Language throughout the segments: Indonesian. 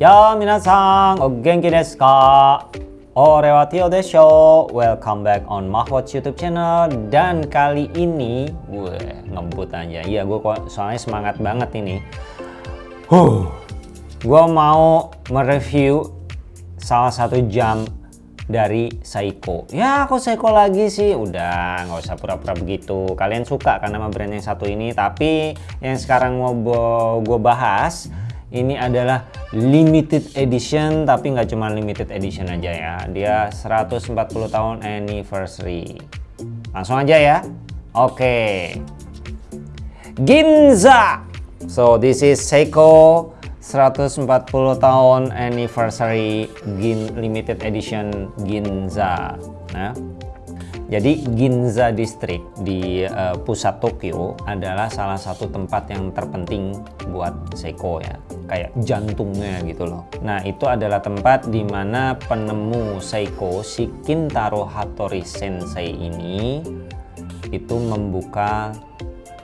Ya, minasan, o genki desu ka? Ore wa Tio desho. Welcome back on Mahwatch YouTube channel. Dan kali ini, gue ngebut aja. Iya, gue kok soalnya semangat banget ini. Huh, gue mau mereview salah satu jam dari Seiko. Ya, kok Seiko lagi sih? Udah, nggak usah pura-pura begitu. Kalian suka kan sama brand yang satu ini, tapi yang sekarang mau gue bahas ini adalah limited edition tapi nggak cuma limited edition aja ya. Dia 140 tahun anniversary. Langsung aja ya. Oke. Ginza. So this is Seiko. 140 tahun anniversary Gin limited edition Ginza. Nah jadi Ginza District di uh, pusat Tokyo adalah salah satu tempat yang terpenting buat Seiko ya. Kayak jantungnya gitu loh. Nah itu adalah tempat di mana penemu Seiko si Kintaro Hattori Sensei ini itu membuka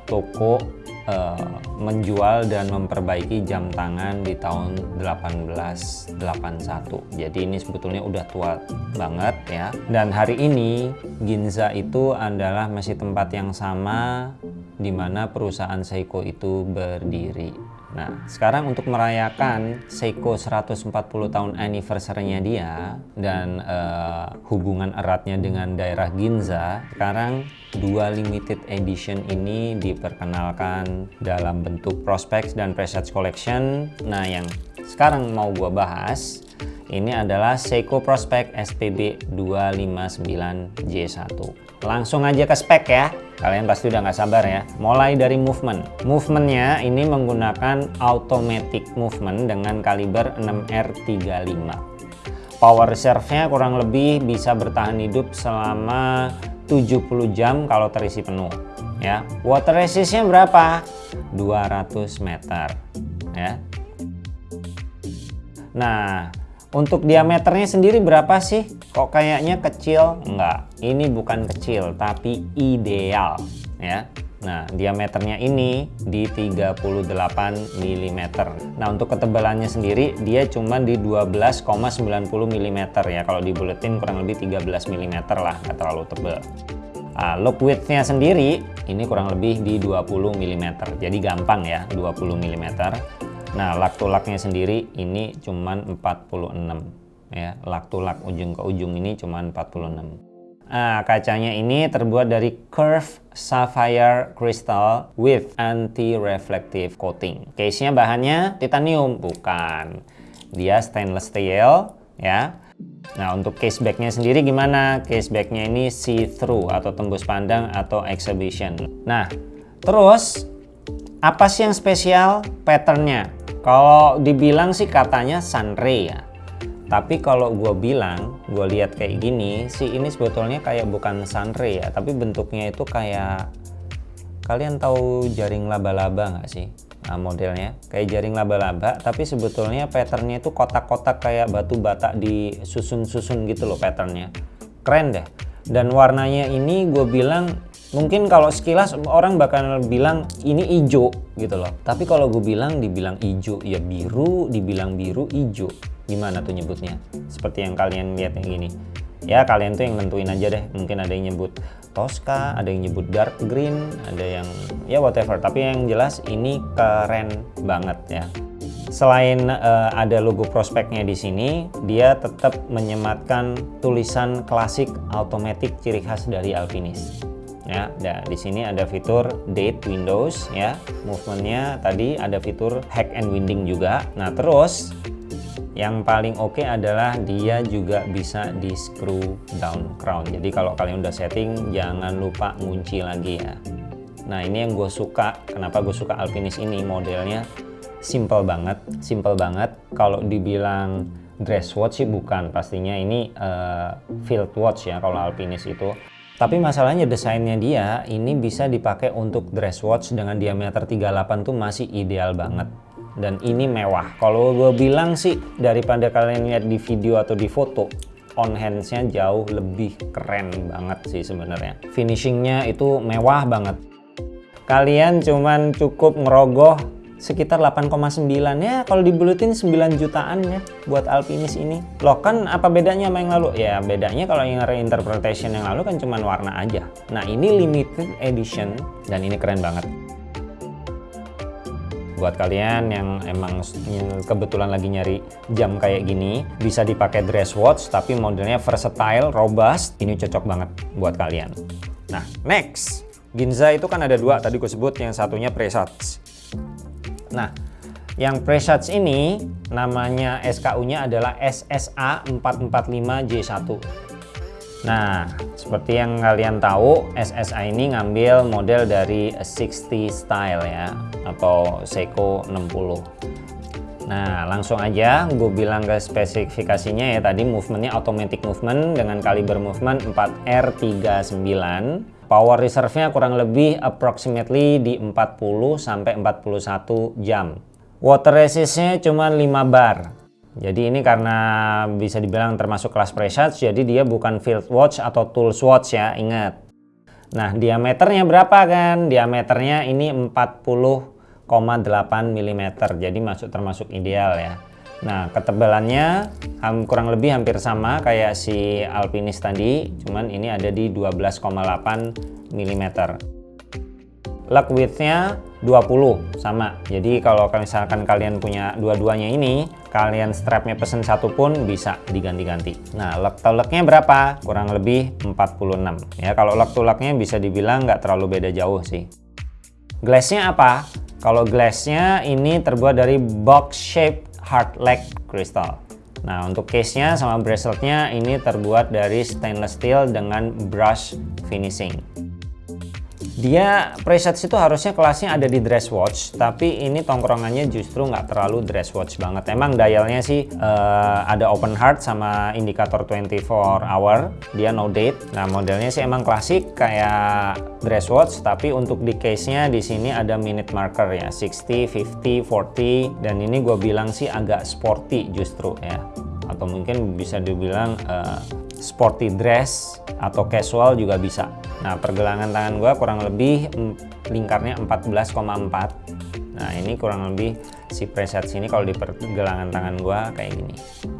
toko uh, menjual dan memperbaiki jam tangan di tahun 1881 jadi ini sebetulnya udah tua banget ya. Dan hari ini Ginza itu adalah masih tempat yang sama di mana perusahaan Seiko itu berdiri Nah, sekarang untuk merayakan Seiko 140 tahun anniversary-nya dia dan uh, hubungan eratnya dengan daerah Ginza, sekarang dua limited edition ini diperkenalkan dalam bentuk prospects dan presets collection. Nah, yang sekarang mau gue bahas ini adalah Seiko Prospect SPB 259J1. Langsung aja ke spek ya. Kalian pasti udah nggak sabar ya. Mulai dari movement. Movementnya ini menggunakan automatic movement dengan kaliber 6R35. Power reserve-nya kurang lebih bisa bertahan hidup selama 70 jam kalau terisi penuh. Ya, water resistnya berapa? 200 meter. Ya. Nah, untuk diameternya sendiri berapa sih? Kok kayaknya kecil? Enggak, ini bukan kecil tapi ideal ya. Nah, diameternya ini di 38 mm. Nah, untuk ketebalannya sendiri dia cuma di 12,90 mm ya. Kalau di buletin kurang lebih 13 mm lah, nggak terlalu tebal. Nah, look width-nya sendiri ini kurang lebih di 20 mm. Jadi gampang ya, 20 mm. Nah, lak tulaknya sendiri ini cuma 46 ya lak tulak ujung ke ujung ini cuma 46 nah kacanya ini terbuat dari curved sapphire crystal with anti-reflective coating case nya bahannya titanium bukan dia stainless steel ya Nah untuk case backnya sendiri gimana? Case backnya ini see-through atau tembus pandang atau exhibition. Nah terus apa sih yang spesial patternnya? Kalau dibilang sih katanya sunray ya. Tapi kalau gue bilang, gue lihat kayak gini, si ini sebetulnya kayak bukan sunray ya, tapi bentuknya itu kayak kalian tahu jaring laba-laba nggak sih? Nah, modelnya kayak jaring laba-laba, tapi sebetulnya patternnya itu kotak-kotak kayak batu bata disusun-susun gitu loh patternnya. Keren deh. Dan warnanya ini gue bilang mungkin kalau sekilas orang bakal bilang ini hijau gitu loh. Tapi kalau gue bilang dibilang hijau ya biru, dibilang biru hijau gimana tuh nyebutnya? Seperti yang kalian lihat yang gini. Ya kalian tuh yang nentuin aja deh. Mungkin ada yang nyebut Tosca ada yang nyebut dark green ada yang ya whatever. Tapi yang jelas ini keren banget ya. Selain uh, ada logo prospeknya di sini dia tetap menyematkan tulisan klasik automatic ciri khas dari Alpinis ya nah, di sini ada fitur date windows ya. Movementnya tadi ada fitur hack and winding juga. Nah terus yang paling oke okay adalah dia juga bisa di screw down crown. Jadi kalau kalian udah setting jangan lupa ngunci lagi ya. Nah ini yang gue suka. Kenapa gue suka Alpinis ini? Modelnya simple banget simple banget. Kalau dibilang dress watch sih bukan. Pastinya ini uh, field watch ya kalau Alpinis itu tapi masalahnya desainnya dia ini bisa dipakai untuk dress watch dengan diameter 38 tuh masih ideal banget. Dan ini mewah. Kalau gue bilang sih daripada kalian lihat di video atau di foto on handsnya jauh lebih keren banget sih sebenarnya. Finishingnya itu mewah banget. Kalian cuman cukup ngerogoh sekitar 8,9 ya. Kalau dibulutin 9 jutaan ya buat Alpinis ini. Loh kan apa bedanya sama yang lalu? Ya bedanya kalau yang reinterpretation yang lalu kan cuman warna aja. Nah ini limited edition dan ini keren banget. Buat kalian yang emang kebetulan lagi nyari jam kayak gini bisa dipakai dress watch tapi modelnya versatile robust ini cocok banget buat kalian. Nah next. Ginza itu kan ada dua tadi gue sebut yang satunya Presage Nah, yang Presage ini namanya SKU-nya adalah SSA 445J1. Nah, seperti yang kalian tahu, SSA ini ngambil model dari 60 style ya, atau Seiko 60. Nah, langsung aja gue bilang ke spesifikasinya ya tadi movementnya automatic movement dengan kaliber movement 4R39 Power reserve-nya kurang lebih approximately di 40 sampai 41 jam. Water resist-nya cuma 5 bar. Jadi ini karena bisa dibilang termasuk kelas Presage, jadi dia bukan field watch atau tools watch ya, ingat. Nah, diameternya berapa kan? Diameternya ini 40,8 mm, jadi masuk termasuk ideal ya. Nah, ketebalannya kurang lebih hampir sama kayak si Alpinis tadi, cuman ini ada di 12,8 mm. Lug width-nya 20 sama. Jadi kalau misalkan kalian punya dua-duanya ini, kalian strapnya pesen satu pun bisa diganti-ganti. Nah, lug to lugnya berapa? Kurang lebih 46. Ya, kalau lug to lugnya bisa dibilang nggak terlalu beda jauh sih. Glassnya apa? Kalau glassnya ini terbuat dari box shape hard leg crystal. Nah untuk case-nya sama bracelet-nya ini terbuat dari stainless steel dengan brush finishing. Dia preset itu harusnya kelasnya ada di dress watch, tapi ini tongkrongannya justru nggak terlalu dress watch banget. Emang dialnya sih uh, ada open heart sama indikator 24 hour, dia no date. Nah modelnya sih emang klasik kayak dress watch, tapi untuk di case-nya di sini ada minute marker ya, 60, 50, 40, dan ini gue bilang sih agak sporty justru ya, atau mungkin bisa dibilang uh, sporty dress atau casual juga bisa. Nah pergelangan tangan gua kurang lebih lingkarnya 14,4 nah ini kurang lebih si preset sini kalau di pergelangan tangan gua kayak gini.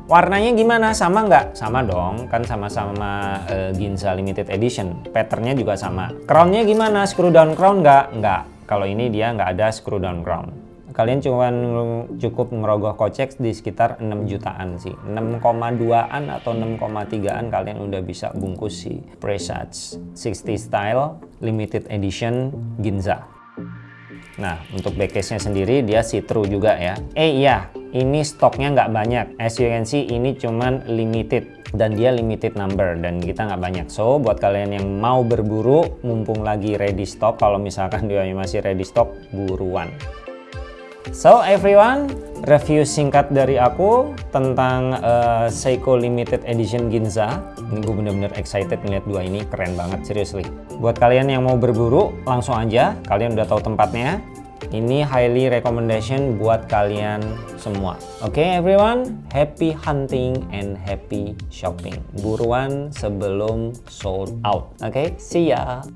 Warnanya gimana? Sama nggak? Sama dong. Kan sama-sama uh, Ginza limited edition. Patternnya juga sama. Crownnya gimana? Screw down crown nggak? Nggak. Kalau ini dia nggak ada screw down crown kalian cuma cukup ngerogoh kocek di sekitar 6 jutaan sih 6,2an atau 6,3an kalian udah bisa bungkus si Presage 60 style limited edition Ginza Nah, untuk backcase-nya sendiri dia see-through juga ya. Eh iya, ini stoknya nggak banyak. As you can see, ini cuman limited dan dia limited number dan kita nggak banyak. So, buat kalian yang mau berburu, mumpung lagi ready stock, kalau misalkan dia masih ready stock, buruan. So everyone, review singkat dari aku tentang uh, Seiko Limited Edition Ginza. Ini gue bener-bener excited melihat dua ini, keren banget seriously. Buat kalian yang mau berburu, langsung aja. Kalian udah tahu tempatnya. Ini highly recommendation buat kalian semua. Oke okay, everyone, happy hunting and happy shopping. Buruan sebelum sold out. Oke, okay? see ya.